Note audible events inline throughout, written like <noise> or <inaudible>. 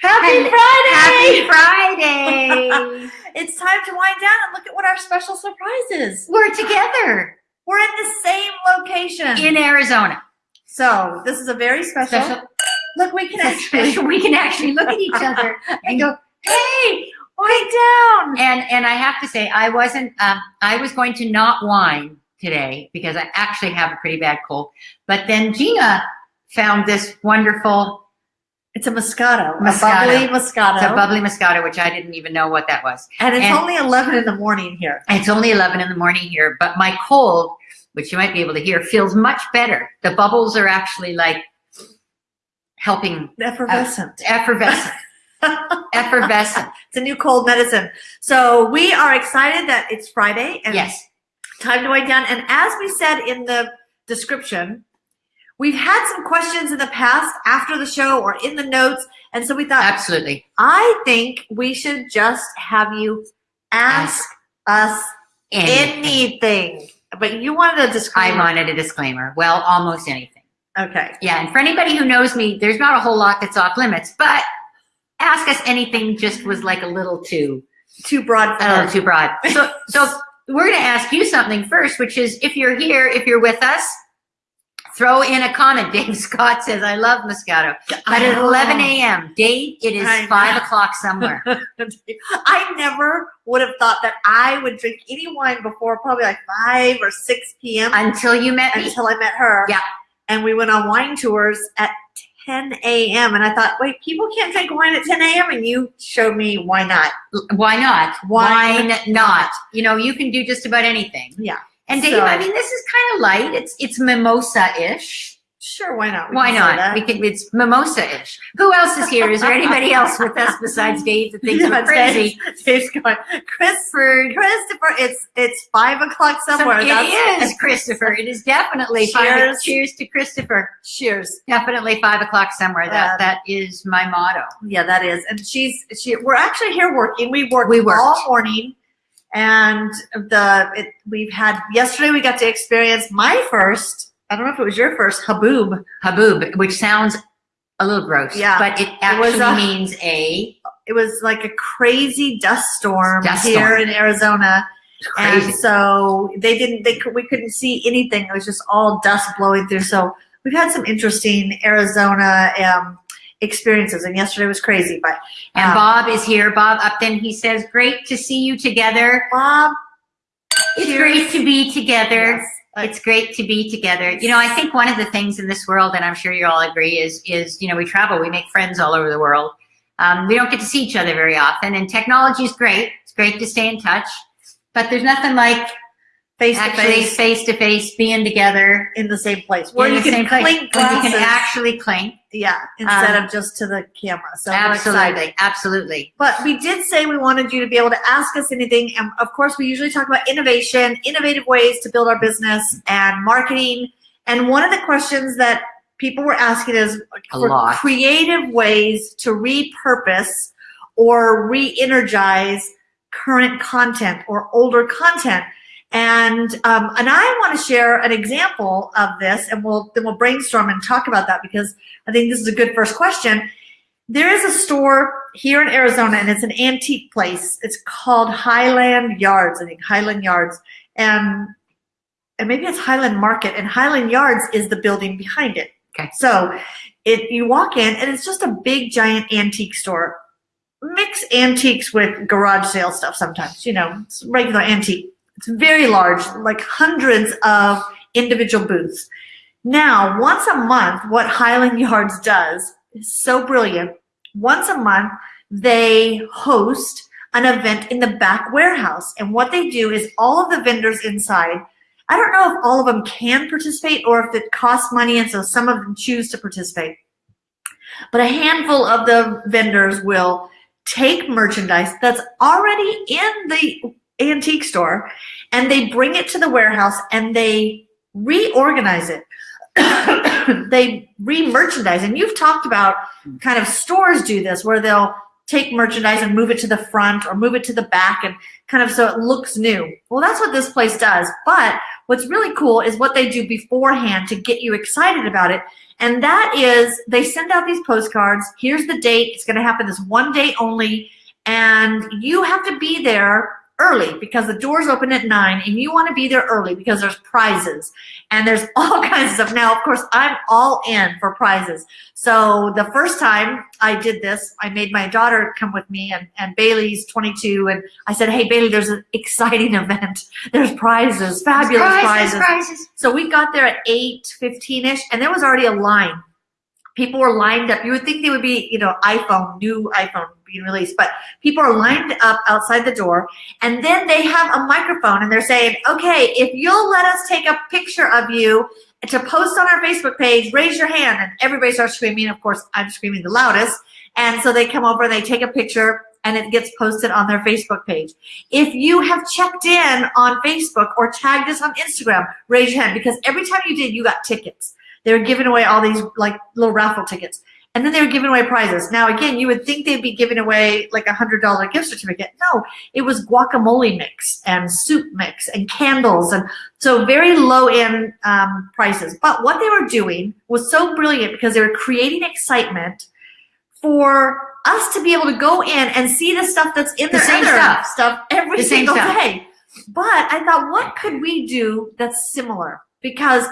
Happy And Friday! Happy Friday. <laughs> It's time to wind down and look at what our special surprise is. We're together We're in the same location. in Arizona. so this is a very special. Special, Look, we can actually. We can actually look at each other <laughs> and go, hey, wind down. and and I have to say, I wasn't. Um, I was going to not whine today because I actually have a pretty bad cold. But then Gina found this wonderful. It's a Moscato, Moscato. a bubbly Moscato, It's a bubbly Moscato, which I didn't even know what that was. and it's and- only eleven in the morning here. It's only 11 in the morning here, but my cold, which you might be able to hear, feels much better. The bubbles are actually like helping uh, Effervescent. effervescent, <laughs> effervescent. it's a new cold medicine. So we are excited that it's Friday and Yes. time to wind down. And as we said in the description, we've had some questions in the past after the show or in the notes. And so we thought, Absolutely. I think we should just have you ask us Anything. anything. But you wanted a disclaimer. I wanted a disclaimer. Well, almost anything. Okay. Yeah. And for anybody who knows me, there's not a whole lot that's off limits, but ask us anything just was like a little too, Too broad for a little too broad. So, <laughs> so we're going to ask you something first, which is if you're here, if you're with us, throw in a comment. Dave Scott says, I love Moscato. But at 11 a.m., Dave, it is I know. 5 o'clock somewhere. <laughs> I never would have thought that I would drink any wine before probably like 5 or 6 p.m. Until you met me. until I met her. Yeah. And we went on wine tours at 10 a.m. And I thought, wait, people can't drink wine at 10 a.m. And you showed me why not. Why not? Why Why not? You know, you can do just about anything. Yeah. And Dave, So- I mean, this is kind of light. It's it's mimosa-ish. Sure, why not? We Why not? We can. It's mimosa-ish. Who else is here? Is there anybody else with us besides Dave that thinks <laughs> Yeah, we're crazy? Dave's, going, Christopher, Christopher, it's it's five o'clock somewhere. So That's- it is Christopher. It is definitely five. Cheers. Cheers to Christopher. Cheers. Definitely five o'clock somewhere. That Uh, that is my motto. Yeah, that is. And she's she. We're actually here working. We worked We worked. all morning, and the it, we've had yesterday. We got to experience my first. I don't know if it was your first haboob. Haboob, which sounds a little gross. Yeah. But it It was actually a- means a It was like a crazy dust storm Dust here storm. in Arizona, crazy. and so they didn't. They could, we couldn't see anything. It was just all dust blowing through. So we've had some interesting Arizona um, experiences, and yesterday was crazy. But And um, Bob is here. Bob Upton, he says, great to see you together. Bob, It's Cheers. great to be together. yes, It's great to be together. You know, I think one of the things in this world, and I'm sure you all agree, is is you know we travel, we make friends all over the world. Um, we don't get to see each other very often, and technology is great. It's great to stay in touch, but there's nothing like face to actually face face to face being together in the same place where you can clink where you can actually clink. Yeah, instead Um, of just to the camera. So. Absolutely, absolutely. But we did say we wanted you to be able to ask us anything. And of course, we usually talk about innovation, innovative ways to build our business and marketing. And one of the questions that people were asking is A for lot. creative ways to repurpose or re-energize current content or older content. And um, and I want to share an example of this, and we'll then we'll brainstorm and talk about that because I think this is a good first question. There is a store here in Arizona, and it's an antique place. It's called Highland Yards. I think Highland Yards, and and maybe it's Highland Market, and Highland Yards is the building behind it. Okay. So it you walk in, and it's just a big giant antique store. Mix antiques with garage sale stuff sometimes. You know, it's regular antique. It's very large, like hundreds of individual booths. Now, once a month, what Highland Yards does is so brilliant. Once a month, they host an event in the back warehouse. And what they do is all of the vendors inside, I don't know if all of them can participate or if it costs money and so some of them choose to participate. But a handful of the vendors will take merchandise that's already in the antique store and they bring it to the warehouse and they reorganize it. <coughs> they re-merchandise and you've talked about kind of stores do this where they'll take merchandise and move it to the front or move it to the back and kind of so it looks new. Well, that's what this place does. But what's really cool is what they do beforehand to get you excited about it. And that is they send out these postcards. Here's the date. It's going to happen this one day only. And you have to be there early because the doors open at nine and you want to be there early because there's prizes and there's <laughs> all kinds of stuff. Now, of course, I'm all in for prizes. So the first time I did this, I made my daughter come with me and, and Bailey's 22 and I said, hey, Bailey, there's an exciting <laughs> event. There's prizes, fabulous prizes, prizes. prizes. So we got there at 8.15ish and there was already a line. People were lined up. You would think they would be, you know, iPhone, new iPhone being released, but people are lined up outside the door and then they have a microphone and they're saying, okay, if you'll let us take a picture of you to post on our Facebook page, raise your hand. And everybody starts screaming. Of course, I'm screaming the loudest. And so they come over and they take a picture and it gets posted on their Facebook page. If you have checked in on Facebook or tagged us on Instagram, raise your hand because every time you did, you got tickets. They were giving away all these like little raffle tickets. And then they were giving away prizes. Now, again, you would think they'd be giving away like a hundred dollar gift certificate. No, it was guacamole mix and soup mix and candles. And so very low end um, prices. But what they were doing was so brilliant because they were creating excitement for us to be able to go in and see the stuff that's in The their same stuff. stuff every The single day. But I thought, what could we do that's similar? Because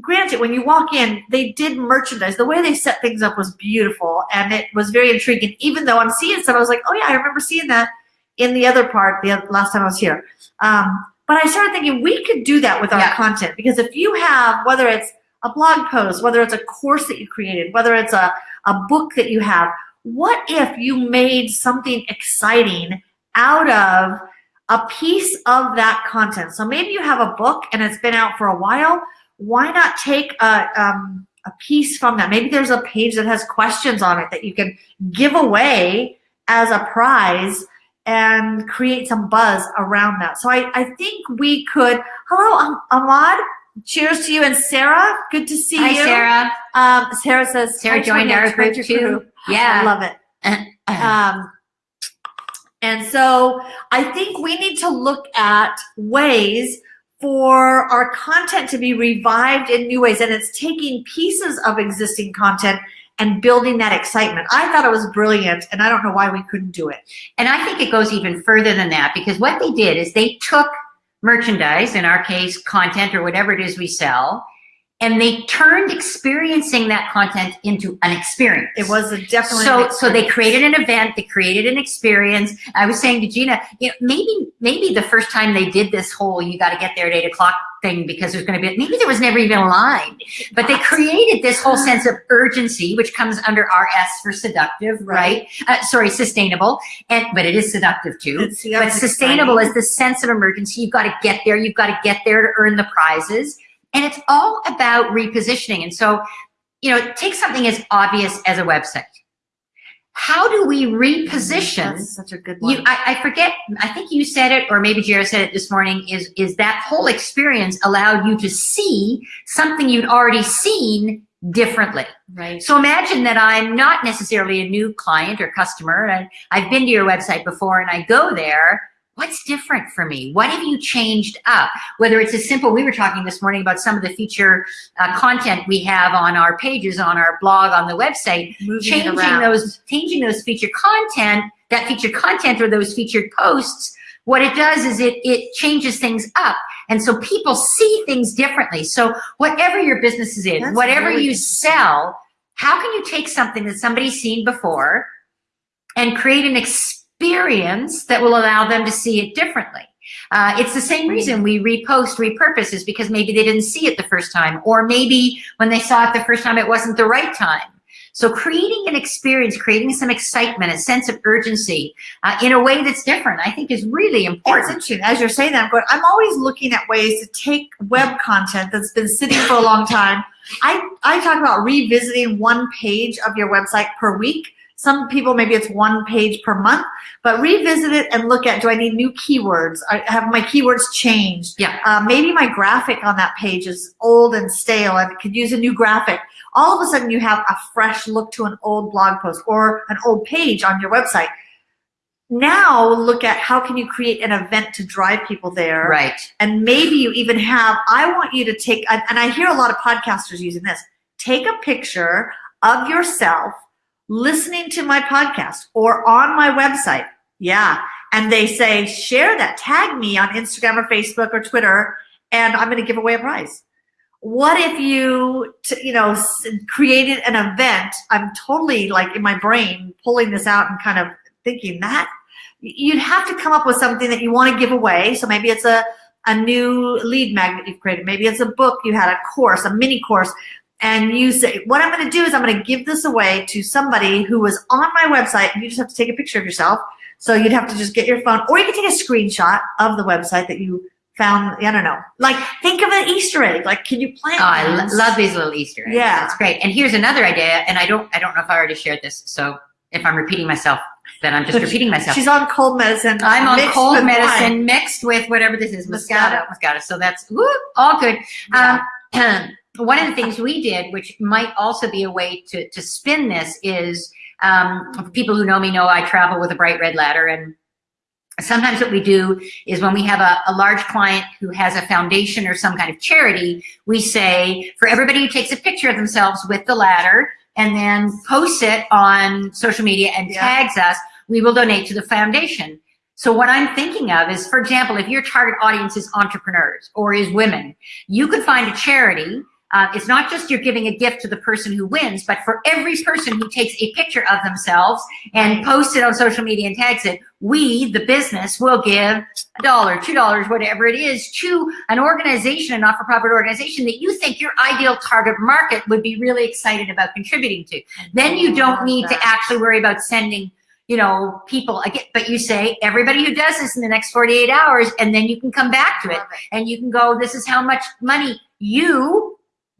granted, when you walk in, they did merchandise. The way they set things up was beautiful and it was very intriguing. Even though I'm seeing stuff, I was like, oh yeah, I remember seeing that in the other part the last time I was here. Um, but I started thinking we could do that with our Yeah. content because if you have, whether it's a blog post, whether it's a course that you created, whether it's a, a book that you have, what if you made something exciting out of a piece of that content? So maybe you have a book and it's been out for a while. Why not take a, um, a piece from that? Maybe there's a page that has questions on it that you can give away as a prize and create some buzz around that. So I, I think we could, hello, Ahmad. Cheers to you and Sarah. Good to see Hi, you. Sarah. Um, Sarah says Sarah joined our great group too. Yeah. I love it. <clears throat> Um, and so I think we need to look at ways for our content to be revived in new ways. And it's taking pieces of existing content and building that excitement. I thought it was brilliant, and I don't know why we couldn't do it. And I think it goes even further than that because what they did is they took merchandise, in our case, content or whatever it is we sell, and they turned experiencing that content into an experience. It was a definitely so so they created an event they created an experience. I was saying to gina you know maybe maybe the first time they did this whole you got to get there at eight o'clock thing because there's going to be maybe there was never even a line. But they created this whole sense of urgency which comes under rs for seductive right, Uh, sorry sustainable. And but it is seductive too. It's- but sustainable exciting. is the sense of emergency. You've got to get there. You've got to get there to earn the prizes and it's all about repositioning and so you know take something as obvious as a website how do we reposition That's such a good one. you I, I forget i think you said it or maybe Jared said it this morning is is that whole experience allowed you to see something you'd already seen differently right. so imagine that i'm not necessarily a new client or customer and i've been to your website before and i go there what's different for me? What have you changed up? Whether it's as simple we were talking this morning about some of the feature uh, content we have on our pages on our blog on the website. Moving changing those changing those featured content that featured content or those featured posts what it does is it it changes things up. And so people see things differently. So whatever your business is in That's whatever really you sell how can you take something that somebody's seen before and create an experience that will allow them to see it differently uh, it's the same reason we repost, repurpose is because maybe they didn't see it the first time, or maybe when they saw it the first time, it wasn't the right time. So creating an experience, creating some excitement, a sense of urgency uh, in a way that's different, I think is really important. interesting. As you're saying that, I'm going, I'm always looking at ways to take web content that's been sitting for a long time I, I talk about revisiting one page of your website per week. Some people, maybe it's one page per month, but revisit it and look at, do I need new keywords? I have my keywords changed? Yeah. Uh, maybe my graphic on that page is old and stale and could use a new graphic. All of a sudden you have a fresh look to an old blog post or an old page on your website. Now look at how can you create an event to drive people there Right. and maybe you even have i want you to take and and i hear a lot of podcasters using this take a picture of yourself listening to my podcast or on my website. Yeah. And they say share that. Tag me on instagram or facebook or twitter and i'm going to give away a prize. What if you you know created an event? I'm totally like in my brain pulling this out and kind of thinking that. You'd have to come up with something that you want to give away. So maybe it's a a new lead magnet you've created. Maybe it's a book you had, a course, a mini course, and you say, what I'm going to do is I'm going to give this away to somebody who was on my website, and you just have to take a picture of yourself. So you'd have to just get your phone, or you can take a screenshot of the website that you found. I don't know. Like, think of an Easter egg. Like, can you plant? Oh, I lo- love these little Easter eggs. Yeah. That's great. And here's another idea, and I don't I don't know if I already shared this. So if I'm repeating myself, then I'm just <laughs> repeating myself. She's on cold medicine. I'm on cold medicine wine. mixed with whatever this is, Moscato. Moscato. Moscato. So that's woo, all good. Yeah. Um, <clears throat> one of the things we did, which might also be a way to, to spin this, is um, people who know me know I travel with a bright red ladder. And sometimes what we do is when we have a, a large client who has a foundation or some kind of charity, we say for everybody who takes a picture of themselves with the ladder and then posts it on social media and Yeah. tags us, we will donate to the foundation. So what I'm thinking of is, for example, if your target audience is entrepreneurs or is women, you could find a charity. Uh, it's not just you're giving a gift to the person who wins, but for every person who takes a picture of themselves and posts it on social media and tags it, we, the business, will give a dollar, two dollars, whatever it is, to an organization, a not-for-profit organization that you think your ideal target market would be really excited about contributing to. Then you don't need to actually worry about sending you know, people again, but you say everybody who does this in the next 48 hours, and then you can come back to it. And you can go, this is how much money you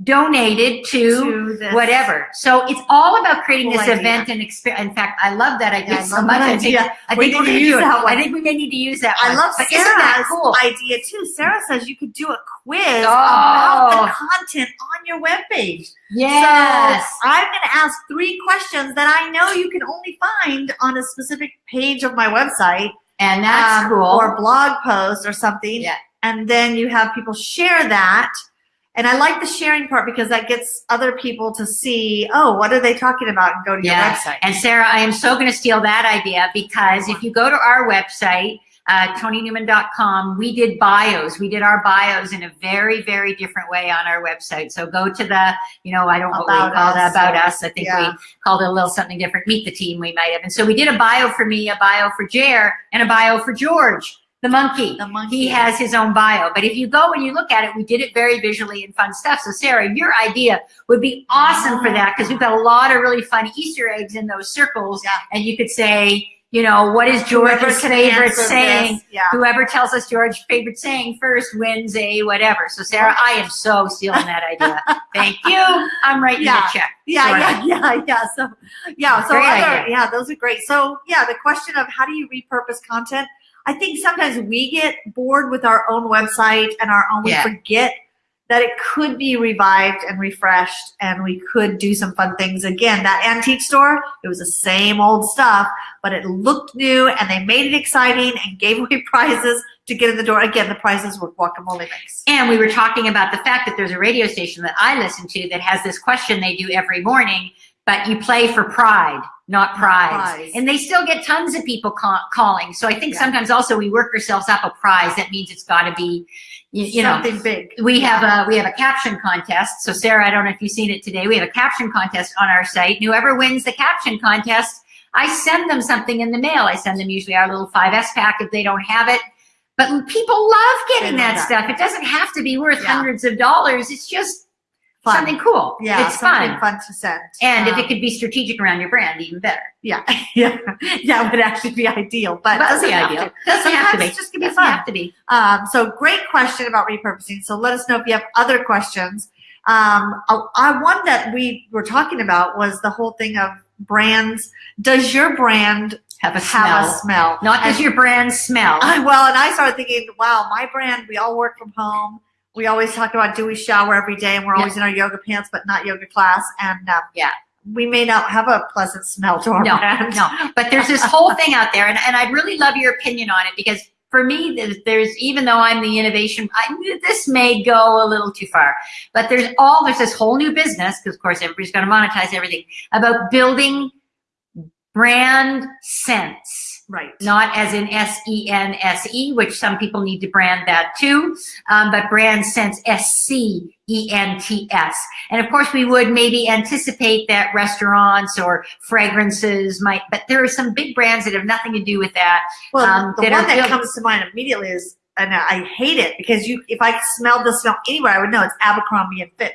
donated to, To whatever. So it's all about creating Cool this idea. event and experience. In fact, I love that idea so much. I think. I We think we're to gonna use do it. that one. I think we may need to use that I one. love but Sarah's cool? idea too. Sarah says you could do a quiz Oh. about the content on your webpage. Yes. So I'm going to ask three questions that I know you can only find on a specific page of my website. and that's um, cool. Or blog post or something. Yeah. And then you have people share that. And I like the sharing part because that gets other people to see, oh, what are they talking about and go to Yeah. your website. And Sarah, I am so going to steal that idea because if you go to our website, uh, TonyNewman.com, we did bios. We did our bios in a very, very different way on our website. So go to the, you know, I don't know what About we called it, Us, about us. I think yeah. we called it a little something different. Meet the team, we might have. And so we did a bio for me, a bio for Jer, and a bio for George, the monkey. The monkey. He has his own bio. But if you go and you look at it, we did it very visually and fun stuff. So Sarah, your idea would be awesome for that because we've got a lot of really fun Easter eggs in those circles. Yeah. And you could say, you know, what is George's favorite saying? Yeah. Whoever tells us George's favorite saying first wins a whatever. So Sarah, I am so stealing that idea. <laughs> Thank you. I'm writing Yeah. a check. Yeah, yeah, yeah, yeah. So, yeah, so other, yeah, those are great. So, yeah, the question of how do you repurpose content? I think sometimes we get bored with our own website and our own, we Yeah. forget that it could be revived and refreshed and we could do some fun things. Again, that antique store, it was the same old stuff, but it looked new and they made it exciting and gave away <laughs> prizes to get in the door. Again, the prizes were guacamole mix. And we were talking about the fact that there's a radio station that I listen to that has this question they do every morning, but you play for pride, not prize. prize. And they still get tons of people ca- calling. So I think Yeah. sometimes also we work ourselves up a prize. That means it's got to be, you, you know, Something big. we have a we have a caption contest. So Sarah, I don't know if you've seen it today. We have a caption contest on our site. And whoever wins the caption contest, I send them something in the mail. I send them usually our little 5S pack if they don't have it. But people love getting love that, that. stuff. It doesn't have to be worth Yeah. hundreds of dollars. It's just Fun. something cool. Yeah, it's something fun. fun to send. And if Um, it could be strategic around your brand, even better. Yeah, <laughs> yeah, yeah, it would actually be ideal, but That's the have ideal. to. Doesn't have to Sometimes be. it's just gonna be Doesn't fun. have to be. Um, so great question about repurposing. So let us know if you have other questions. Um, I, I one that we were talking about was the whole thing of brands. Does your brand Have a have smell. a smell? Not does your brand smell. I, well, and I started thinking, wow, my brand, we all work from home. We always talk about do we shower every day and we're Yeah. always in our yoga pants, but not yoga class. And uh, Yeah. we may not have a pleasant smell to our No, brand. no. But there's this <laughs> whole thing out there, and, and I'd really love your opinion on it because for me, there's, there's even though I'm the innovation, I, this may go a little too far. But there's all there's this whole new business because of course everybody's going to monetize everything about building brand sense. Right. not as in S E N S E, which some people need to brand that too, um, but brand sense S C E N T S. And of course, we would maybe anticipate that restaurants or fragrances might, but there are some big brands that have nothing to do with that. Well, um, the that one that comes to mind immediately is, and I hate it because you, if I smelled the smell anywhere, I would know it's Abercrombie and Fitch.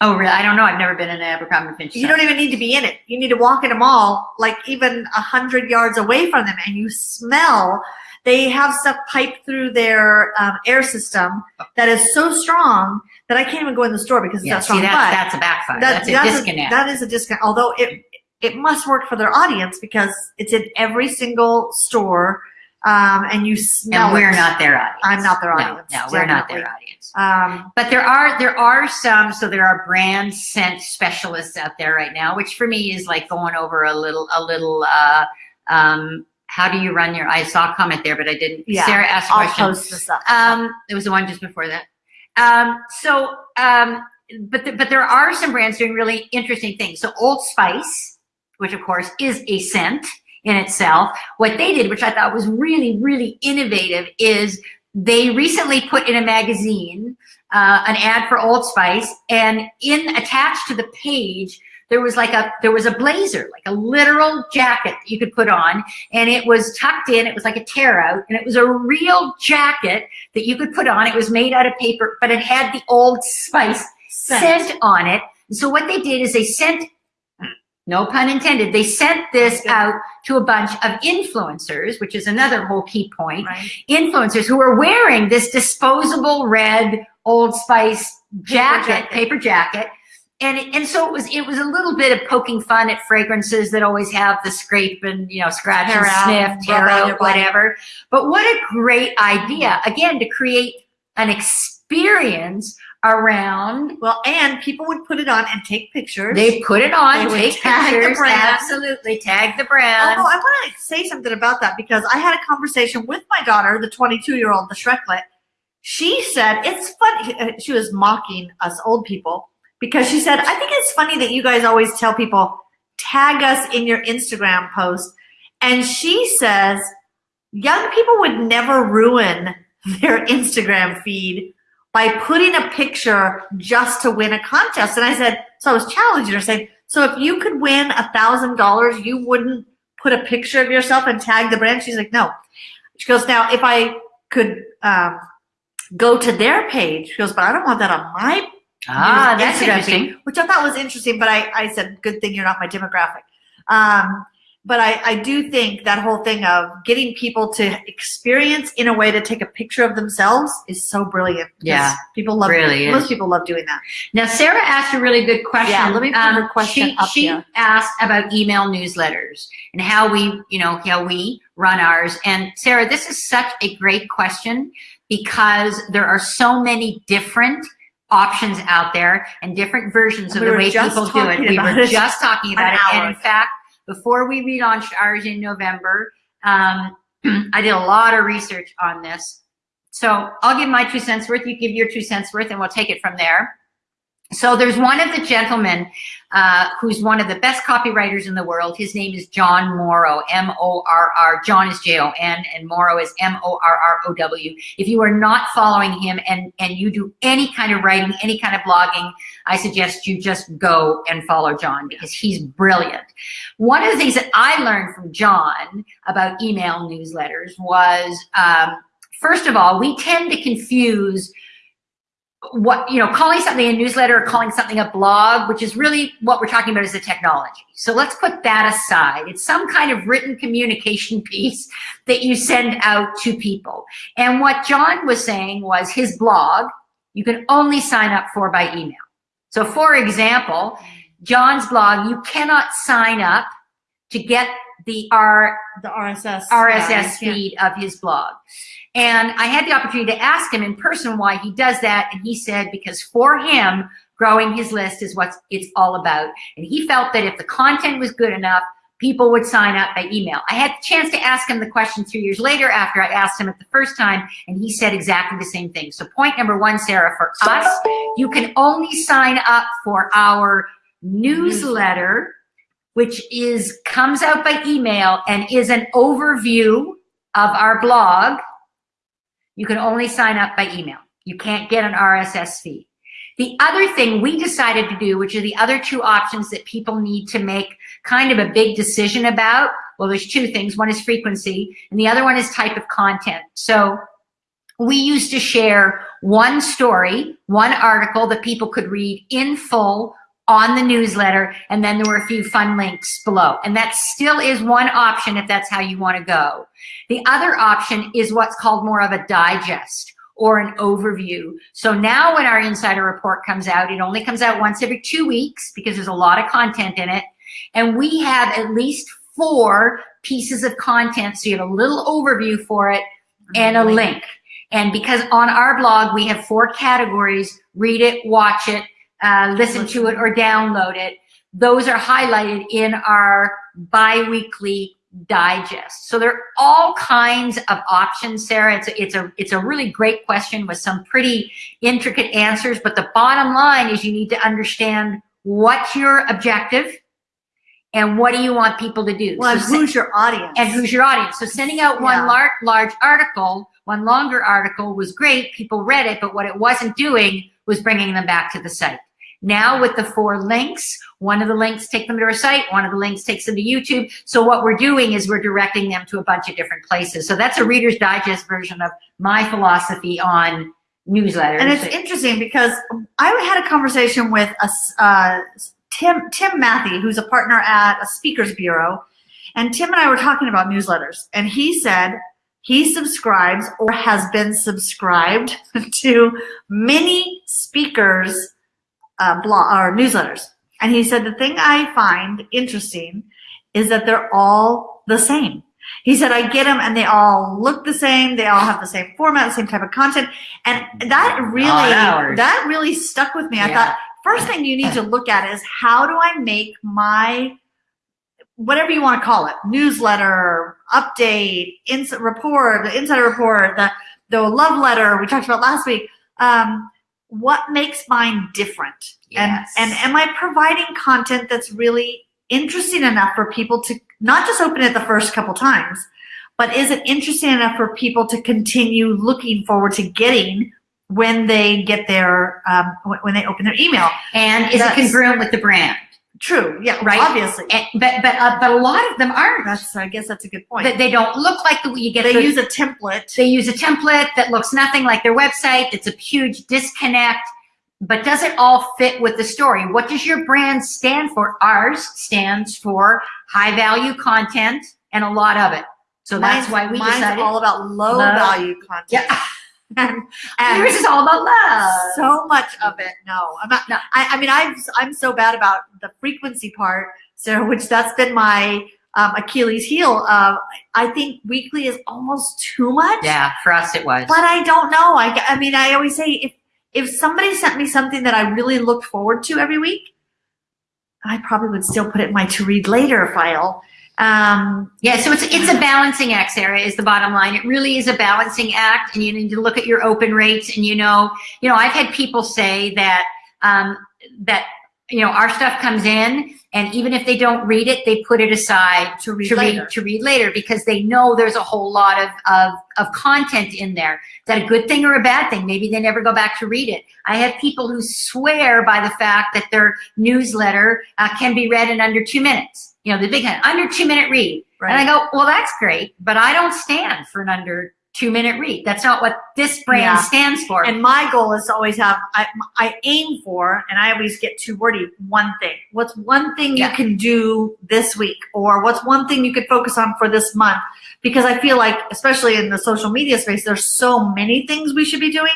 Oh, really? I don't know. I've never been in an Abercrombie Fitch. You don't even need to be in it. You need to walk in a mall, like even a hundred yards away from them, and you smell. They have stuff piped through their um, air system that is so strong that I can't even go in the store because it's yeah, that see, strong. that's, but that's a backfire. that- that's a disconnect. that is a disconnect. Although it it must work for their audience because it's in every single store, um, and you smell. and we're it. not their audience. I'm not their No, audience, No, we're not their audience. Um, But there are there are some so there are brand scent specialists out there right now, which for me is like going over a little a little uh um how do you run your I saw a comment there, but I didn't Yeah, Sarah asked a I'll post this up. Um there was the one just before that. Um so um but the, but there are some brands doing really interesting things. So Old Spice, which of course is a scent in itself, what they did, which I thought was really, really innovative, is they recently put in a magazine uh, an ad for Old Spice, and in attached to the page there was like a there was a blazer, like a literal jacket that you could put on, and it was tucked in. It was like a tear out, and it was a real jacket that you could put on. It was made out of paper, but it had the Old Spice scent on it. So what they did is they sent, no pun intended, they sent this Okay. out to a bunch of influencers, which is another whole key point. Right. Influencers who are wearing this disposable red Old Spice jacket, jacket. paper jacket. And, it- and so it was it was a little bit of poking fun at fragrances that always have the scrape and you know scratch Tear and out, sniff, tear out, whatever. But what a great idea again to create an experience around Well, and people would put it on and take pictures. they put it on, They take tag the pictures, absolutely tag the brand. Although I want to say something about that because I had a conversation with my daughter, the 22 year old, the Shreklet. She said it's funny. uh, She was mocking us old people because she said, "I think it's funny that you guys always tell people tag us in your Instagram post." And she says, young people would never ruin <laughs> their Instagram feed by putting a picture just to win a contest. And I said, so I was challenging her, saying, so if you could win a thousand dollars, you wouldn't put a picture of yourself and tag the brand? She's like, no. She goes, now if I could um, go to their page, she goes, but I don't want that on my ah, Instagram that's interesting. which I thought was interesting, but I, I said, good thing you're not my demographic. Um, but I, I do think that whole thing of getting people to experience in a way to take a picture of themselves is so brilliant. Yeah, People love really Most people love doing that. Now, Sarah asked a really good question. Yeah, let me put her um, question she, up she here. asked about email newsletters and how we, you know, how we run ours. And Sarah, this is such a great question because there are so many different options out there and different versions And of we the way people do it. We were it just talking <laughs> about an it. in fact, before we relaunched ours in November, um, <clears throat> I did a lot of research on this. So I'll give my two cents worth, you give your two cents worth, and we'll take it from there. So there's one of the gentlemen uh, who's one of the best copywriters in the world. His name is Jon Morrow, M-O-R-R. Jon is J-O-N, and Morrow is M-O-R-R-O-W. If you are not following him and, and you do any kind of writing, any kind of blogging, I suggest you just go and follow Jon because he's brilliant. One of the things that I learned from Jon about email newsletters was, um, first of all, we tend to confuse what you know calling something a newsletter or calling something a blog which is really what we're talking about is the technology. So let's put that aside. It's some kind of written communication <laughs> piece that you send out to people. And what Jon was saying was his blog you can only sign up for by email. So for example, Jon's blog, you cannot sign up to get the R, The RSS. RSS yeah, feed of his blog. And I had the opportunity to ask him in person why he does that. And he said, because for him, growing his list is what it's all about. And he felt that if the content was good enough, people would sign up by email. I had the chance to ask him the question three years later after I asked him it the first time, and he said exactly the same thing. So point number one, Sarah, for us, you can only sign up for our newsletter, which is comes out by email and is an overview of our blog. You can only sign up by email. You can't get an RSS feed. The other thing we decided to do, which are the other two options that people need to make kind of a big decision about, well, there's two things. One is frequency, and the other one is type of content. So we used to share one story, one article that people could read in full on the newsletter, and then there were a few fun links below. And that still is one option if that's how you want to go. The other option is what's called more of a digest or an overview. So now when our insider report comes out, it only comes out once every two weeks because there's a lot of content in it. And we have at least four pieces of content. So you have a little overview for it mm-hmm. and a link. And because on our blog, we have four categories, read it, watch it, uh, listen to it or download it. Those are highlighted in our bi-weekly digest. So there are all kinds of options, Sarah. It's a, it's a, it's a really great question with some pretty intricate answers, but the bottom line is you need to understand what's your objective and what do you want people to do. Well, So who's your audience? and who's your audience. So sending out one Yeah. large, large article, one longer article was great. People read it, but what it wasn't doing was bringing them back to the site. Now with the four links, one of the links take them to our site, one of the links takes them to YouTube. So what we're doing is we're directing them to a bunch of different places. So that's a Reader's Digest version of my philosophy on newsletters. And it's interesting because I had a conversation with a, uh, Tim Tim Matthew, who's a partner at a speakers bureau, and Tim and I were talking about newsletters, and he said he subscribes or has been subscribed <laughs> to many speakers uh, blog or newsletters, and he said the thing I find interesting is that they're all the same. He said, I get them and they all look the same. They all have the same format, the same type of content. And that really, that really stuck with me. I thought, first thing you need to look at is how do I make my, whatever you want to call it, newsletter, update, instant report, the insider report, the, the love letter we talked about last week. Um, what makes mine different? Yes. And, and am I providing content that's really interesting enough for people to not just open it the first couple times, but is it interesting enough for people to continue looking forward to getting when they get their um, when- when they open their email? and is it congruent with the brand? True, yeah, Right. Obviously, And, but but uh, but a lot of them aren't. that's I guess that's a good point. That they don't look like the way you get. they the- use a template. They use a template that looks nothing like their website. It's a huge disconnect. But does it all fit with the story? What does your brand stand for? Ours stands for high value content and a lot of it. So that's why we mine's decided. all about low Love. value content. yeah, <laughs> and, and yours is all about love. so much of it. No, I'm not. No. I, I mean, I'm I'm so bad about the frequency part, Sarah. Which that's been my um, Achilles heel. Uh, I think weekly is almost too much. yeah, for us it was. But I don't know. I, I mean, I always say if if somebody sent me something that I really looked forward to every week, I probably would still put it in my to read later file. Um, Yeah, so it's it's a balancing act, Sarah, is the bottom line. It really is a balancing act, and you need to look at your open rates. And you know, you know, I've had people say that um, that you know our stuff comes in, and even if they don't read it, they put it aside to read to later. read to read later because they know there's a whole lot of, of of content in there. Is that a good thing or a bad thing? Maybe they never go back to read it. I have people who swear by the fact that their newsletter uh, can be read in under two minutes. You know, the big under two minute read. Right. And I go, well, that's great, but I don't stand for an under two minute read. That's not what this brand Yeah. stands for. And my goal is to always have, I, I aim for, and I always get too wordy, one thing. What's one thing Yeah. you can do this week? Or what's one thing you could focus on for this month? Because I feel like, especially in the social media space, there's so many things we should be doing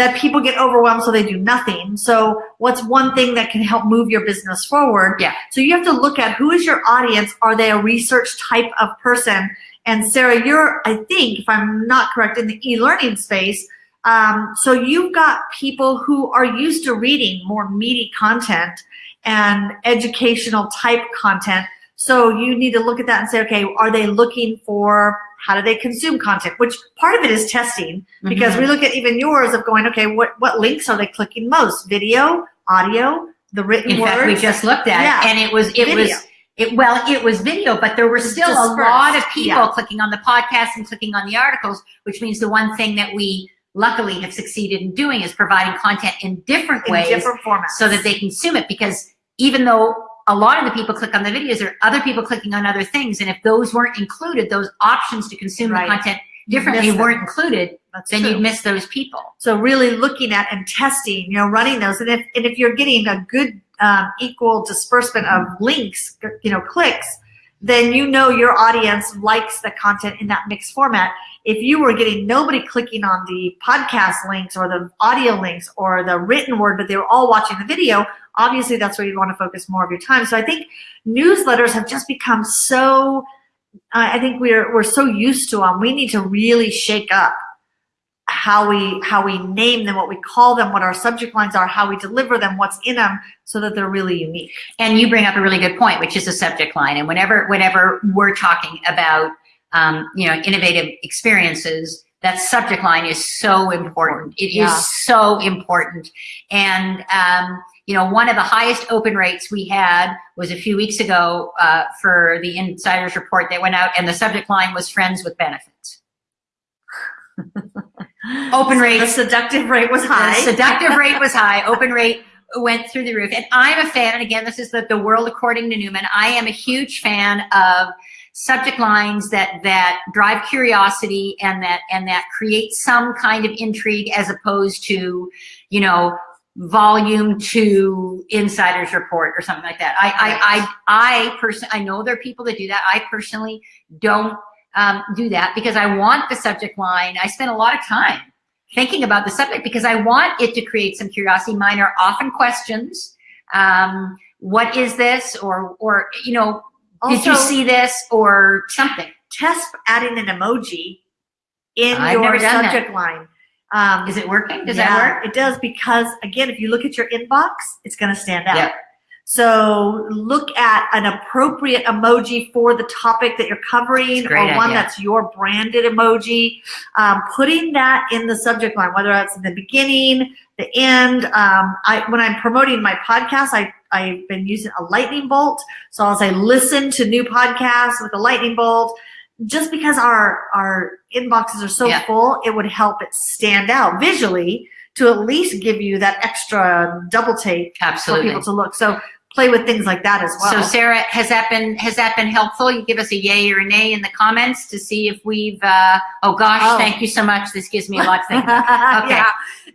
that people get overwhelmed so they do nothing. So what's one thing that can help move your business forward? Yeah. So you have to look at who is your audience? Are they a research type of person? And Sarah, you're, I think, if I'm not correct, in the e-learning space. Um, so you've got people who are used to reading more meaty content and educational type content. So you need to look at that and say, okay, are they looking for how do they consume content? Which part of it is testing because Mhm. we look at even yours of going, okay, what, what links are they clicking most? Video, audio, the written In words? fact, we just looked at Yeah. it, and it was it Video. was it well, it was video, but there were still a lot of people yeah. clicking on the podcast and clicking on the articles, which means the one thing that we luckily have succeeded in doing is providing content in different in ways different formats. so that they consume it. Because even though a lot of the people click on the videos, there are other people clicking on other things, and if those weren't included, those options to consume Right. the content differently weren't included, That's then true. you'd miss those people. So really looking at and testing, you know, running those. And if, and if you're getting a good um, equal disbursement of links, you know, clicks, then you know your audience likes the content in that mixed format. If you were getting nobody clicking on the podcast links or the audio links or the written word, but they were all watching the video, obviously that's where you want to focus more of your time. So I think newsletters have just become so, I think we're, we're so used to them. We need to really shake up how we how we name them, what we call them, what our subject lines are, how we deliver them, what's in them, so that they're really unique. And you bring up a really good point, which is a subject line. And whenever whenever we're talking about um, you know innovative experiences, that subject line is so important. It is Yeah. so important. And um, you know, one of the highest open rates we had was a few weeks ago uh, for the insiders report that went out, and the subject line was "Friends with Benefits." <laughs> Open The seductive rate was high. the seductive rate was high. Open rate went through the roof. And I'm a fan, and again, this is the, the world according to Newman. I am a huge fan of subject lines that that drive curiosity and that and that create some kind of intrigue as opposed to, you know, volume two insiders report or something like that. I I I, I personally I know there are people that do that. I personally don't um, do that because I want the subject line. I spend a lot of time thinking about the subject because I want it to create some curiosity. Mine are often questions. Um, what is this? Or, or, you know, did you see this or something? Test adding an emoji in I've your that. subject line. Um, Is it working? Does yeah, that work? It does because again, if you look at your inbox, it's going to stand out. Yeah. So look at an appropriate emoji for the topic that you're covering, or Great one idea. that's your branded emoji. Um, putting that in the subject line, whether that's in the beginning, the end. Um, I when I'm promoting my podcast, I I've been using a lightning bolt. So I'll say listen to new podcasts with a lightning bolt. Just because our our inboxes are so Yeah. full, it would help it stand out visually to at least give you that extra double take for people to look. So play with things like that as well. So Sarah, has that been has that been helpful? You give us a yay or a nay in the comments to see if we've. Uh, oh gosh, Oh. thank you so much. This gives me a lot to think. about. yeah.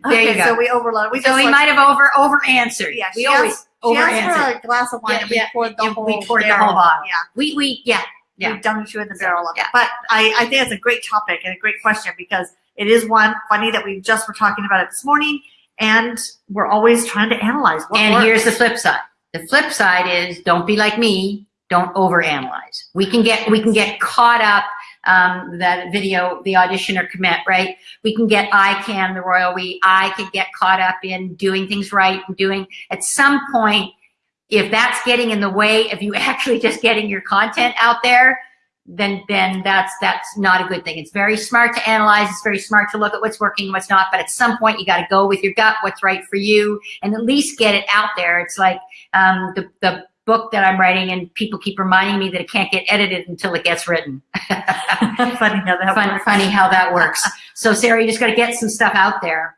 There you Okay, go. So we overloaded. We so we like- might have over over answered. Yeah, we always over She asked answered. for a glass of wine Yeah, and we yeah, poured the whole we poured the whole bottle. Yeah. We we yeah yeah. We dumped you in the barrel of Yeah. it. But I, I think it's a great topic and a great question because it is one funny that we just were talking about it this morning and we're always trying to analyze what And works. here's the flip side. The flip side is don't be like me. Don't overanalyze. We can get we can get caught up. Um, that video, the audition or commit, right? We can get I can the royal we. I could get caught up in doing things right and doing. At some point, if that's getting in the way of you <laughs> actually just getting your content out there, then then that's that's not a good thing. It's very smart to analyze. It's very smart to look at what's working, and what's not. But at some point, you got to go with your gut, what's right for you, and at least get it out there. It's like um, the the book that I'm writing, and people keep reminding me that it can't get edited until it gets written. <laughs> funny how that Fun, works. funny how that works. So Sarah, you just got to get some stuff out there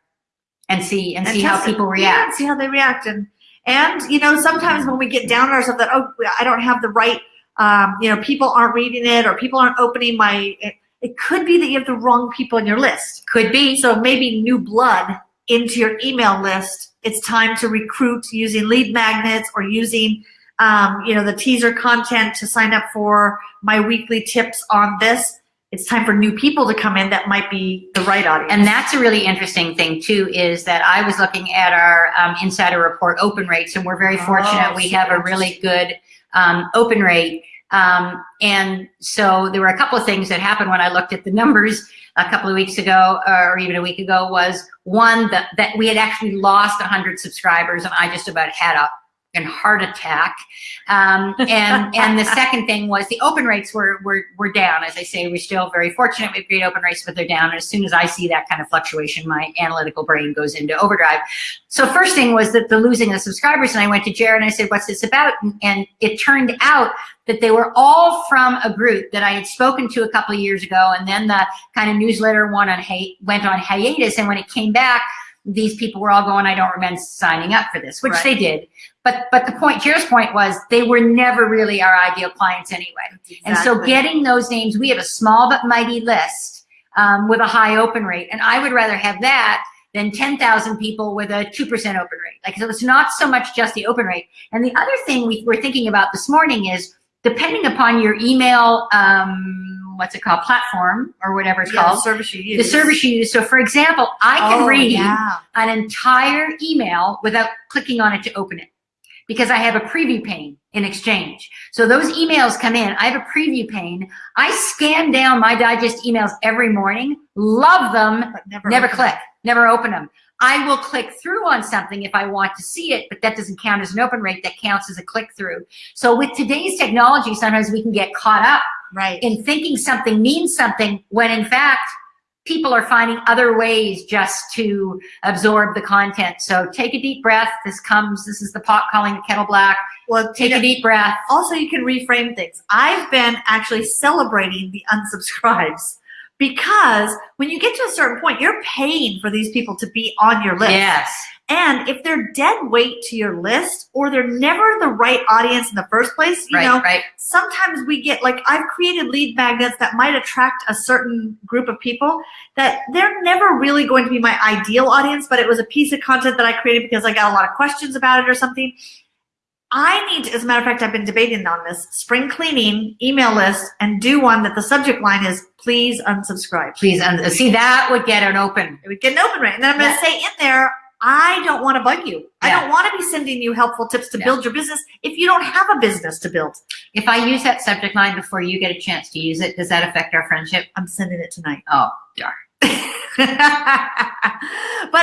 and see and, see how it. people Yeah, react. see how they react. And, and, you know, sometimes when we get down on ourselves that, oh, I don't have the right, um, you know, people aren't reading it or people aren't opening my, it, it could be that you have the wrong people in your list. Could be. So maybe new blood into your email list. It's time to recruit using lead magnets or using, um, you know, the teaser content to sign up for my weekly tips on this. It's time for new people to come in that might be the right audience. And that's a really interesting thing too, is that I was looking at our um, insider report open rates, and we're very fortunate. Oh, We have a really good um, open rate. Um, and so there were a couple of things that happened when I looked at the numbers a couple of weeks ago, or even a week ago, was one that, that we had actually lost 100 subscribers, and I just about had a an heart attack. Um, and and the <laughs> second thing was the open rates were, were were down. As I say, we're still very fortunate. Have great open rates, but they're down. And as soon as I see that kind of fluctuation, my analytical brain goes into overdrive. So first thing was that the losing of subscribers, and I went to Jared and I said, "What's this about?" And, and it turned out that they were all from a group that I had spoken to a couple of years ago, and then the kind of newsletter one on went on hiatus. And when it came back, these people were all going, "I don't remember signing up for this," which Right. they did. But but the point, Jared's point was they were never really our ideal clients anyway. And so getting those names, we have a small but mighty list um, with a high open rate. And I would rather have that than 10,000 people with a 2% open rate. Like, so it's not so much just the open rate. And the other thing we were thinking about this morning is depending upon your email, um, what's it called, platform or whatever it's yeah, the called, service you use. the service you use. So for example, I can Oh, read Yeah. an entire email without clicking on it to open it because I have a preview pane in Exchange. So those emails come in. I have a preview pane. I scan down my digest emails every morning, love them, But never, never click, never open them. I will click through on something if I want to see it, but that doesn't count as an open rate. That counts as a click through. So with today's technology, sometimes we can get caught up. Right. in thinking something means something when in fact people are finding other ways just to absorb the content. So take a deep breath. This comes, this is the pot calling the kettle black. well, Take you a deep breath. also you can reframe things. I've been actually celebrating the unsubscribes because when you get to a certain point, you're paying for these people to be on your list. Yes. And if they're dead weight to your list or they're never the right audience in the first place, you Right, know, right. sometimes we get like I've created lead magnets that might attract a certain group of people that they're never really going to be my ideal audience, but it was a piece of content that I created because I got a lot of questions about it or something. I need to, as a matter of fact, I've been debating on this spring cleaning email list and do one that the subject line is please unsubscribe. Please, un- see, that would get an open. It would get an open rate. And then I'm going to say in there, I don't want to bug you. I don't want to be sending you helpful tips to Yeah. build your business if you don't have a business to build. If I use that subject line before you get a chance to use it, does that affect our friendship? I'm sending it tonight. Oh, darn. <laughs> but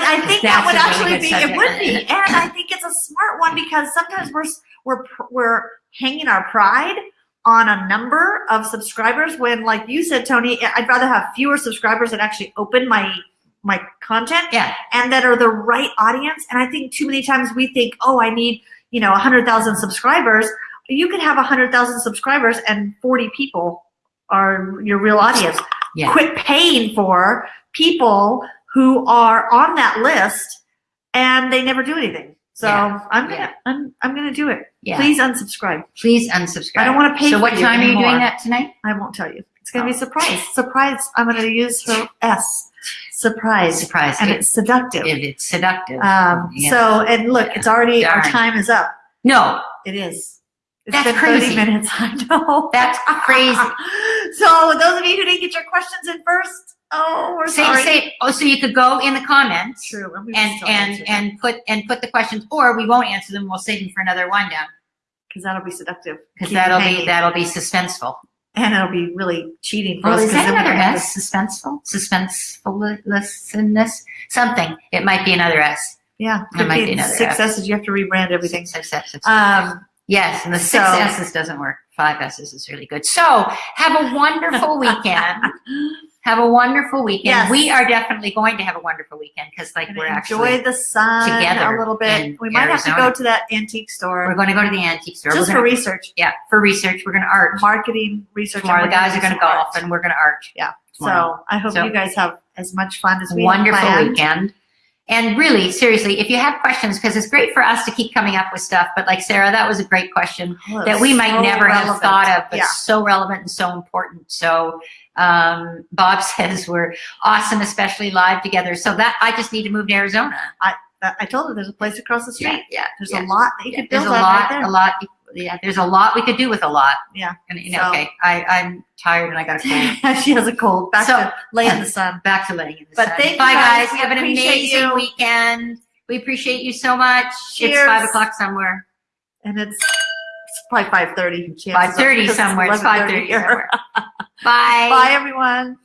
I think that would really actually be it would be, and I <laughs> think it's a smart one because sometimes we're we're we're hanging our pride on a number of subscribers when, like you said, Tony, I'd rather have fewer subscribers that actually open my my content Yeah. and that are the right audience. And I think too many times we think, oh, I need you know hundred thousand subscribers. You could have hundred thousand subscribers and forty people are your real audience Yeah. quit paying for people who are on that list and they never do anything. So Yeah, I'm gonna yeah. I'm I'm gonna do it. Yeah. Please unsubscribe. Please unsubscribe. I don't want to pay So for what time are you doing that tonight? I won't tell you. It's gonna be Oh. a surprise. Surprise. I'm gonna use her <laughs> S. Surprise. Surprise. And It- it's seductive. If it's seductive. Um Yeah. so and look, it's already our time is up. no, It is. It's That's been crazy. 30 minutes. <laughs> I know. That's crazy. <laughs> so those of you who didn't get your questions in first, oh, we're say, sorry. say, oh, so you could go in the comments True. And, and and and put and put the questions, or we won't answer them. We'll save them for another wind down because that'll be seductive. because that'll be that'll be suspenseful. And it'll be really cheating for Oh, us. is that another S? Suspenseful, suspensefulness, something. It might be another S. Yeah, could might be be another six S. S's. You have to rebrand everything. Six S's. Um, yes, and the six so- S's doesn't work. Five S's is really good. So have a wonderful <laughs> weekend. Have a wonderful weekend. Yes. We are definitely going to have a wonderful weekend because, like, and we're enjoy actually the sun together a little bit. We might have to go to that antique store we're going to go to the antique store. just we're for gonna, research, yeah, for research. We're going to art marketing research. tomorrow. The guys are going to golf, art. and we're going to art. tomorrow. So I hope So- you guys have as much fun as we have wonderful weekend. And really, seriously, if you have questions, because it's great for us to keep coming up with stuff, but like Sarah, that was a great question Oh, that we might so never have thought of, but Yeah. so relevant and so important. So um, Bob <laughs> says we're awesome, especially live together. So that I just need to move to Arizona. I, I told her there's a place across the street. Yeah, yeah. There's yeah. a lot that you Yeah, could build There's a lot, right a lot. yeah, there's a lot we could do with a lot. Yeah. And you know, So- okay, I, I'm tired and I got a cold. she has a cold. Back So- to lay in the sun. <laughs> Back to laying in the But sun. thank you Bye guys. guys. We Have an amazing you. weekend. We appreciate you so much. Cheers. It's five o'clock somewhere. And it's, it's probably five thirty. Five thirty somewhere. It's five thirty somewhere. <laughs> Bye. Bye everyone.